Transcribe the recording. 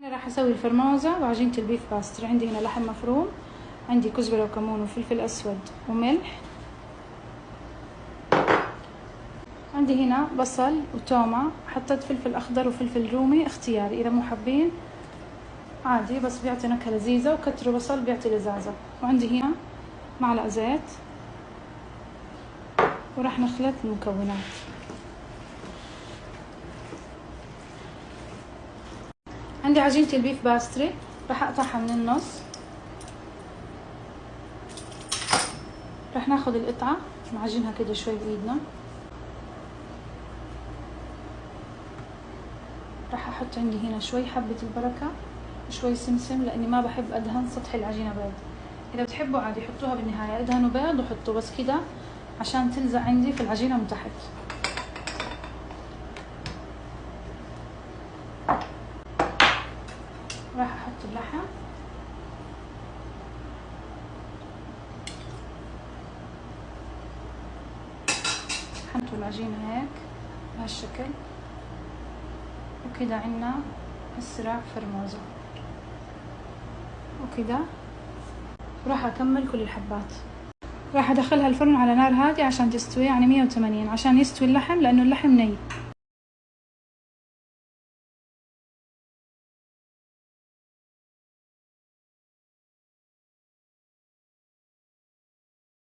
أنا راح أسوي الفرموزة وعجينة ال puff pastry عندي هنا لحم مفروم عندي كزبرة وكمون وفلفل أسود وملح. عندي هنا بصل وتومة. حطيت فلفل أخضر وفلفل رومي اختياري إذا مو حابين. عادي بس بيعطي نكهة لذيذة وكتروا بصل بيعطي لذاذة. وعندي هنا معلقة زيت. وراح نخلط المكونات. عندي عجينة ال puff pastry راح اقطعها من النص. راح ناخذ القطعة نعجنها كده شوي بإيدنا. راح أحط عندي هنا شوي حبة البركة وشوي سمسم لأني ما بحب أدهن سطح العجينة بيض. إذا بتحبوا عادي حطوها بالنهاية أدهنوا بيض وحطوا بس كده عشان تلزق عندي في العجينة من تحت. راح أحط اللحم. حطوا العجينة هيك بهالشكل. وكده عنا اسرع فرموزة. وكده. راح أكمل كل الحبات. راح أدخلها الفرن على نار هادية عشان تستوي يعني مية وثمانين عشان يستوي اللحم لأنه اللحم ني.